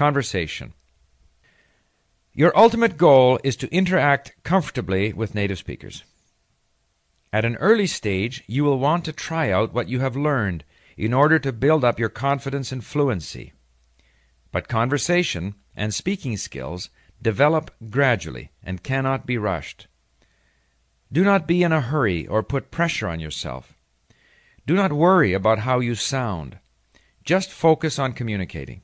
Conversation. Your ultimate goal is to interact comfortably with native speakers. At an early stage, you will want to try out what you have learned in order to build up your confidence and fluency. But conversation and speaking skills develop gradually and cannot be rushed. Do not be in a hurry or put pressure on yourself. Do not worry about how you sound. Just focus on communicating.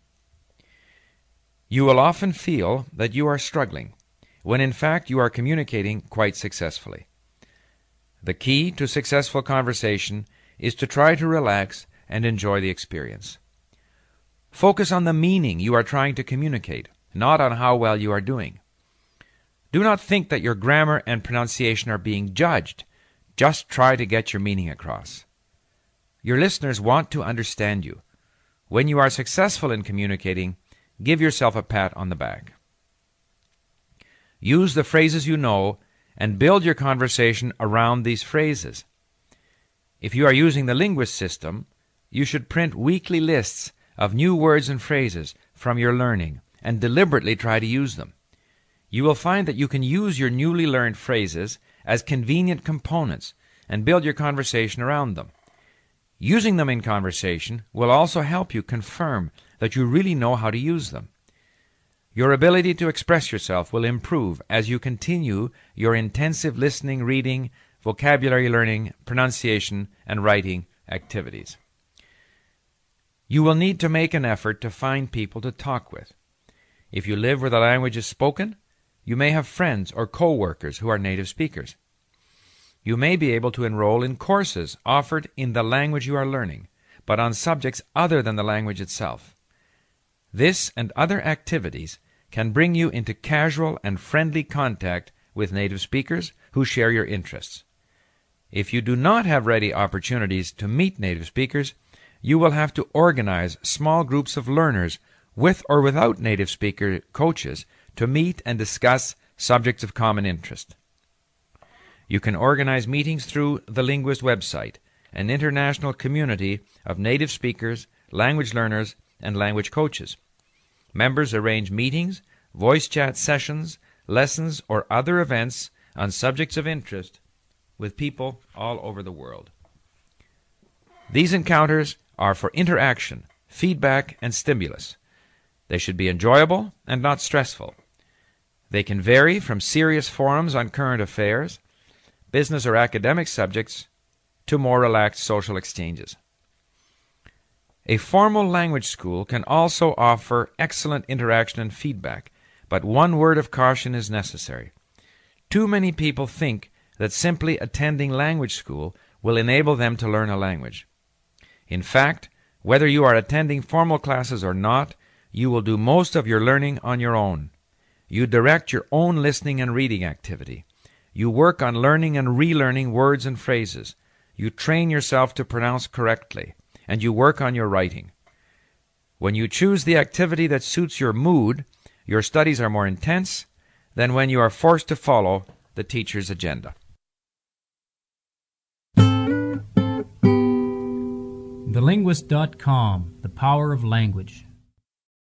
You will often feel that you are struggling, when in fact you are communicating quite successfully. The key to successful conversation is to try to relax and enjoy the experience. Focus on the meaning you are trying to communicate, not on how well you are doing. Do not think that your grammar and pronunciation are being judged. Just try to get your meaning across. Your listeners want to understand you. When you are successful in communicating, give yourself a pat on the back. Use the phrases you know and build your conversation around these phrases. If you are using the linguist system, you should print weekly lists of new words and phrases from your learning and deliberately try to use them. You will find that you can use your newly learned phrases as convenient components and build your conversation around them. Using them in conversation will also help you confirm that you really know how to use them. Your ability to express yourself will improve as you continue your intensive listening, reading, vocabulary learning, pronunciation, and writing activities. You will need to make an effort to find people to talk with. If you live where the language is spoken, you may have friends or co-workers who are native speakers. You may be able to enroll in courses offered in the language you are learning, but on subjects other than the language itself. This and other activities can bring you into casual and friendly contact with native speakers who share your interests. If you do not have ready opportunities to meet native speakers, you will have to organize small groups of learners with or without native speaker coaches to meet and discuss subjects of common interest. You can organize meetings through the Linguist website, an international community of native speakers, language learners, and language coaches. Members arrange meetings, voice chat sessions, lessons, or other events on subjects of interest with people all over the world. These encounters are for interaction, feedback, and stimulus. They should be enjoyable and not stressful. They can vary from serious forums on current affairs, business or academic subjects, to more relaxed social exchanges. A formal language school can also offer excellent interaction and feedback, but one word of caution is necessary. Too many people think that simply attending language school will enable them to learn a language. In fact, whether you are attending formal classes or not, you will do most of your learning on your own. You direct your own listening and reading activity. You work on learning and relearning words and phrases. You train yourself to pronounce correctly and you work on your writing. When you choose the activity that suits your mood, your studies are more intense than when you are forced to follow the teacher's agenda. TheLinguist.com The Power of Language.